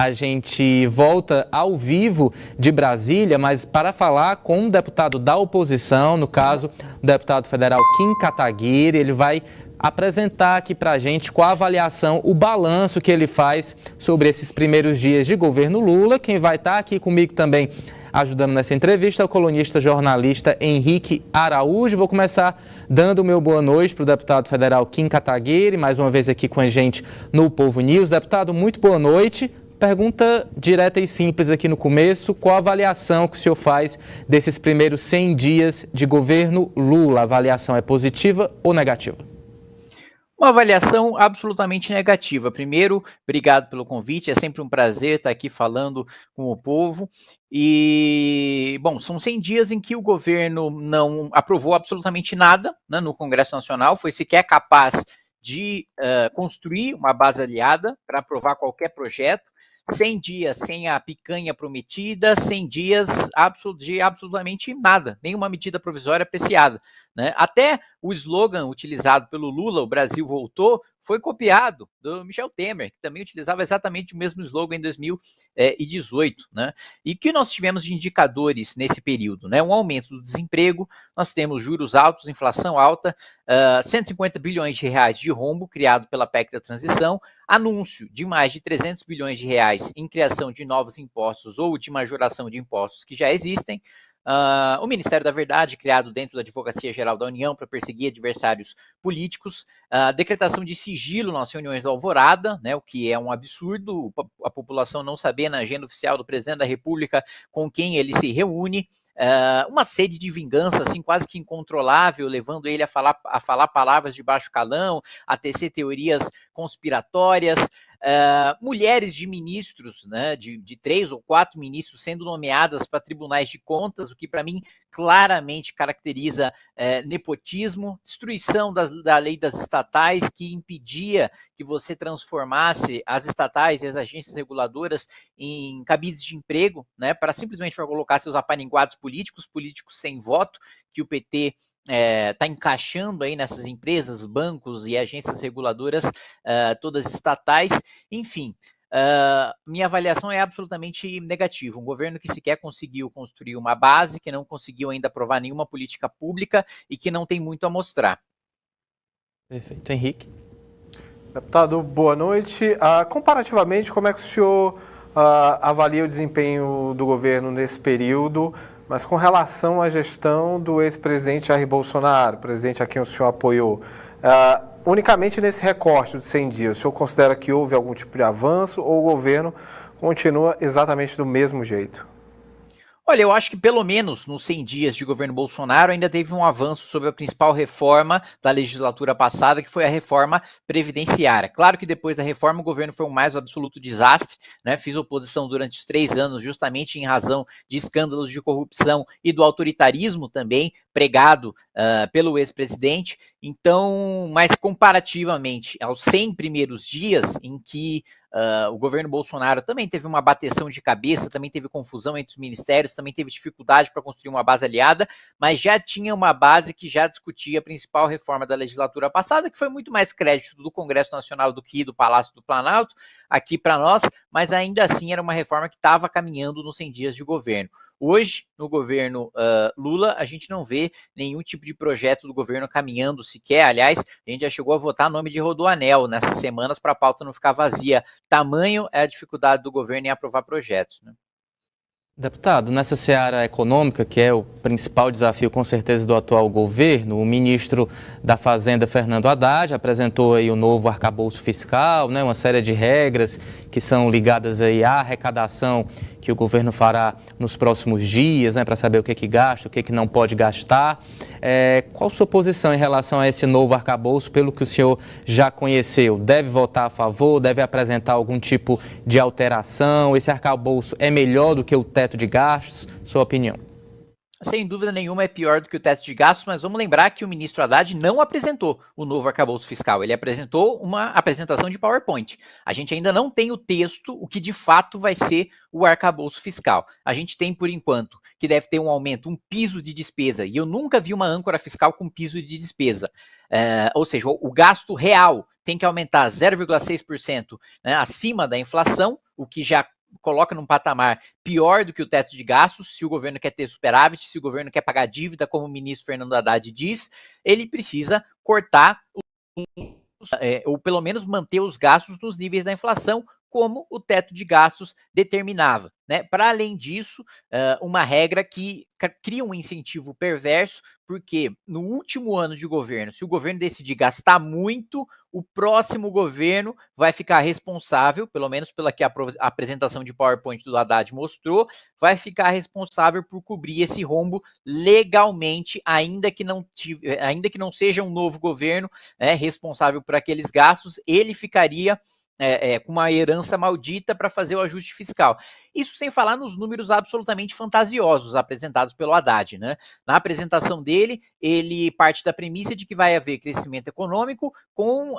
a gente volta ao vivo de Brasília, mas para falar com um deputado da oposição, no caso, o deputado federal Kim Kataguiri, ele vai apresentar aqui para a gente qual a avaliação, o balanço que ele faz sobre esses primeiros dias de governo Lula. Quem vai estar tá aqui comigo também ajudando nessa entrevista é o colunista jornalista Henrique Araújo. Vou começar dando o meu boa noite para o deputado federal Kim Kataguiri, mais uma vez aqui com a gente no Povo News. Deputado, muito boa noite. Pergunta direta e simples aqui no começo, qual a avaliação que o senhor faz desses primeiros 100 dias de governo Lula? A avaliação é positiva ou negativa? Uma avaliação absolutamente negativa. Primeiro, obrigado pelo convite, é sempre um prazer estar aqui falando com o povo. E, bom, são 100 dias em que o governo não aprovou absolutamente nada né, no Congresso Nacional, foi sequer capaz de uh, construir uma base aliada para aprovar qualquer projeto. 100 dias sem a picanha prometida, 100 dias de absolutamente nada, nenhuma medida provisória apreciada. Né? Até o slogan utilizado pelo Lula, o Brasil voltou, foi copiado do Michel Temer, que também utilizava exatamente o mesmo slogan em 2018. Né? E que nós tivemos de indicadores nesse período? Né? Um aumento do desemprego, nós temos juros altos, inflação alta, uh, 150 bilhões de reais de rombo criado pela PEC da transição, anúncio de mais de 300 bilhões de reais em criação de novos impostos ou de majoração de impostos que já existem, Uh, o Ministério da Verdade, criado dentro da Advocacia Geral da União para perseguir adversários políticos, uh, decretação de sigilo nas reuniões da Alvorada, né, o que é um absurdo, a população não saber na agenda oficial do presidente da República com quem ele se reúne, Uh, uma sede de vingança, assim, quase que incontrolável, levando ele a falar, a falar palavras de baixo calão, a tecer teorias conspiratórias, Uh, mulheres de ministros, né, de, de, três ou quatro ministros sendo nomeadas para tribunais de contas, o que para mim claramente caracteriza uh, nepotismo, destruição das, da lei das estatais, que impedia que você transformasse as estatais e as agências reguladoras em cabides de emprego, né, para simplesmente colocar seus apaninguados políticos, políticos sem voto, que o PT está é, tá encaixando aí nessas empresas, bancos e agências reguladoras, uh, todas estatais, enfim. Uh, minha avaliação é absolutamente negativa. Um governo que sequer conseguiu construir uma base, que não conseguiu ainda aprovar nenhuma política pública e que não tem muito a mostrar. Perfeito. Henrique. Deputado, boa noite. Uh, comparativamente, como é que o senhor uh, avalia o desempenho do governo nesse período? Mas com relação à gestão do ex-presidente Jair Bolsonaro, presidente a quem o senhor apoiou, uh, unicamente nesse recorte de 100 dias, o senhor considera que houve algum tipo de avanço ou o governo continua exatamente do mesmo jeito? Olha, eu acho que pelo menos nos 100 dias de governo Bolsonaro ainda teve um avanço sobre a principal reforma da legislatura passada, que foi a reforma previdenciária. Claro que depois da reforma o governo foi um mais absoluto desastre, né? Fiz oposição durante os três anos, justamente em razão de escândalos de corrupção e do autoritarismo também pregado uh, pelo ex-presidente. Então, mas comparativamente aos 100 primeiros dias em que Uh, o governo Bolsonaro também teve uma bateção de cabeça, também teve confusão entre os ministérios, também teve dificuldade para construir uma base aliada, mas já tinha uma base que já discutia a principal reforma da legislatura passada, que foi muito mais crédito do Congresso Nacional do que do Palácio do Planalto, aqui para nós, mas ainda assim era uma reforma que estava caminhando nos 100 dias de governo. Hoje, no governo uh, Lula, a gente não vê nenhum tipo de projeto do governo caminhando sequer. Aliás, a gente já chegou a votar nome de Rodoanel nessas semanas para a pauta não ficar vazia. Tamanho é a dificuldade do governo em aprovar projetos. Né? Deputado, nessa seara econômica, que é o principal desafio com certeza do atual governo, o ministro da Fazenda, Fernando Haddad, apresentou aí o novo arcabouço fiscal, né, uma série de regras que são ligadas aí à arrecadação que o governo fará nos próximos dias, né, para saber o que, que gasta, o que, que não pode gastar. É, qual sua posição em relação a esse novo arcabouço, pelo que o senhor já conheceu? Deve votar a favor? Deve apresentar algum tipo de alteração? Esse arcabouço é melhor do que o teto de gastos? Sua opinião? Sem dúvida nenhuma é pior do que o teto de gastos, mas vamos lembrar que o ministro Haddad não apresentou o novo arcabouço fiscal, ele apresentou uma apresentação de PowerPoint. A gente ainda não tem o texto, o que de fato vai ser o arcabouço fiscal. A gente tem, por enquanto, que deve ter um aumento, um piso de despesa, e eu nunca vi uma âncora fiscal com piso de despesa. É, ou seja, o, gasto real tem que aumentar 0,6% né, acima da inflação, o que já coloca num patamar pior do que o teto de gastos, se o governo quer ter superávit, se o governo quer pagar dívida, como o ministro Fernando Haddad diz, ele precisa cortar, é, ou pelo menos manter os gastos nos níveis da inflação, como o teto de gastos determinava. Né? Para além disso, uma regra que cria um incentivo perverso, porque no último ano de governo, se o governo decidir gastar muito, o próximo governo vai ficar responsável, pelo menos pela que a apresentação de PowerPoint do Haddad mostrou, vai ficar responsável por cobrir esse rombo legalmente, ainda que não, ainda que não seja um novo governo né, responsável por aqueles gastos, ele ficaria é, é, com uma herança maldita para fazer o ajuste fiscal. Isso sem falar nos números absolutamente fantasiosos apresentados pelo Haddad. Né? Na apresentação dele, ele parte da premissa de que vai haver crescimento econômico com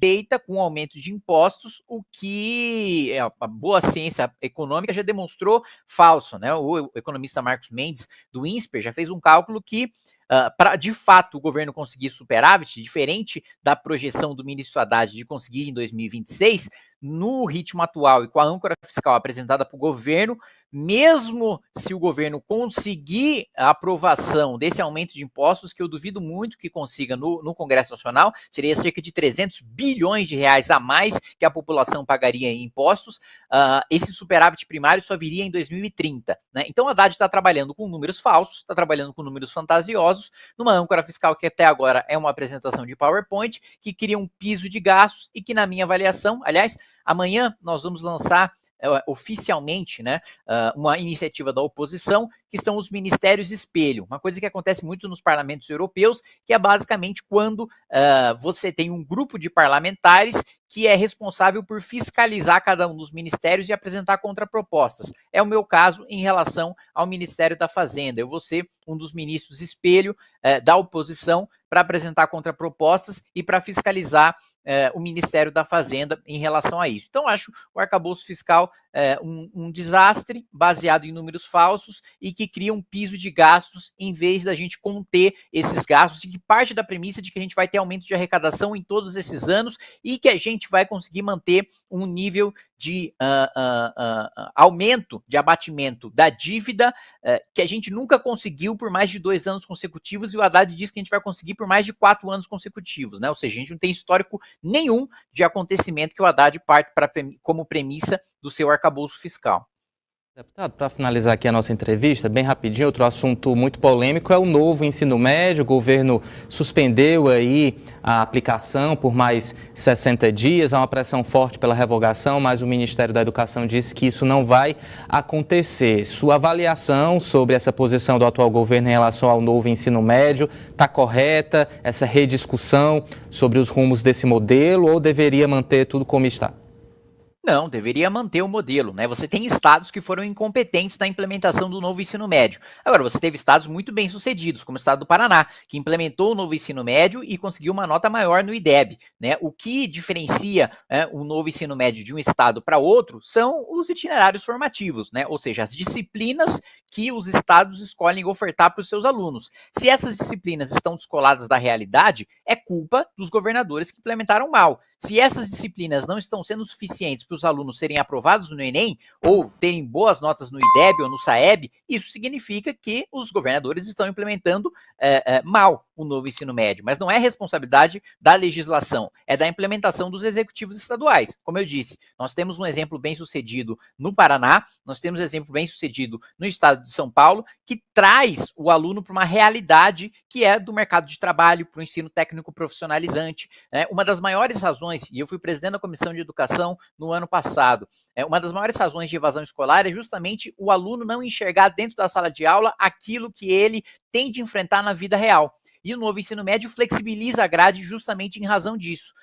feita com aumento de impostos, o que é, a boa ciência econômica já demonstrou falso. Né? O economista Marcos Mendes, do INSPER, já fez um cálculo que, ah, para de fato o governo conseguir superávit, diferente da projeção do ministro Haddad de conseguir em 2026, no ritmo atual e com a âncora fiscal apresentada para o governo, mesmo se o governo conseguir a aprovação desse aumento de impostos, que eu duvido muito que consiga no, no, Congresso Nacional, seria cerca de 300 bilhões de reais a mais que a população pagaria em impostos, uh, esse superávit primário só viria em 2030. Né? Então a Haddad está trabalhando com números falsos, está trabalhando com números fantasiosos, numa âncora fiscal que até agora é uma apresentação de PowerPoint, que cria um piso de gastos e que, na minha avaliação, aliás, amanhã nós vamos lançar uh, oficialmente né, uh, uma iniciativa da oposição, que são os ministérios espelho. Uma coisa que acontece muito nos parlamentos europeus, que é basicamente quando uh, você tem um grupo de parlamentares que é responsável por fiscalizar cada um dos ministérios e apresentar contrapropostas. É o meu caso em relação ao Ministério da Fazenda. Eu vou ser um dos ministros espelho eh, da oposição para apresentar contrapropostas e para fiscalizar eh, o Ministério da Fazenda em relação a isso. Então, acho o arcabouço fiscal eh, um, um, desastre baseado em números falsos e que cria um piso de gastos em vez da gente conter esses gastos e que parte da premissa de que a gente vai ter aumento de arrecadação em todos esses anos e que a gente vai conseguir manter um nível de uh, uh, uh, aumento de abatimento da dívida eh, que a gente nunca conseguiu por mais de dois anos consecutivos e o Haddad diz que a gente vai conseguir por mais de quatro anos consecutivos, né? Ou seja, a gente não tem histórico nenhum de acontecimento que o Haddad parte pra, como premissa do seu arcabouço fiscal. Deputado, para finalizar aqui a nossa entrevista, bem rapidinho, outro assunto muito polêmico é o novo ensino médio. O governo suspendeu aí a aplicação por mais 60 dias. Há uma pressão forte pela revogação, mas o Ministério da Educação disse que isso não vai acontecer. Sua avaliação sobre essa posição do atual governo em relação ao novo ensino médio está correta? Essa rediscussão sobre os rumos desse modelo ou deveria manter tudo como está? Não, deveria manter o modelo, né? Você tem estados que foram incompetentes na implementação do novo ensino médio. Agora, você teve estados muito bem sucedidos, como o estado do Paraná, que implementou o novo ensino médio e conseguiu uma nota maior no IDEB, né? O que diferencia né, o novo ensino médio de um estado para outro são os itinerários formativos, né? Ou seja, as disciplinas que os estados escolhem ofertar para os seus alunos. Se essas disciplinas estão descoladas da realidade, é culpa dos governadores que implementaram mal. Se essas disciplinas não estão sendo suficientes para os alunos serem aprovados no Enem ou terem boas notas no IDEB ou no SAEB, isso significa que os governadores estão implementando é, é, mal o novo ensino médio. Mas não é responsabilidade da legislação, é da implementação dos executivos estaduais. Como eu disse, nós temos um exemplo bem sucedido no Paraná, nós temos um exemplo bem sucedido no estado de São Paulo, que traz o aluno para uma realidade que é do mercado de trabalho, para o ensino técnico profissionalizante. Né? Uma das maiores razões e eu fui presidente da Comissão de Educação no ano passado, é, uma das maiores razões de evasão escolar é justamente o aluno não enxergar dentro da sala de aula aquilo que ele tem de enfrentar na vida real. E o novo ensino médio flexibiliza a grade justamente em razão disso.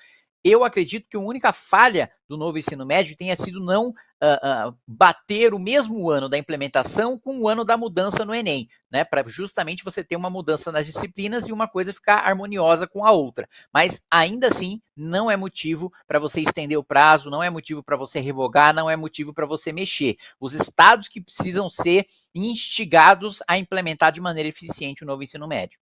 Eu acredito que a única falha do novo ensino médio tenha sido não uh, uh, bater o mesmo ano da implementação com o ano da mudança no Enem, né? Para justamente você ter uma mudança nas disciplinas e uma coisa ficar harmoniosa com a outra. Mas ainda assim, não é motivo para você estender o prazo, não é motivo para você revogar, não é motivo para você mexer. Os estados que precisam ser instigados a implementar de maneira eficiente o novo ensino médio.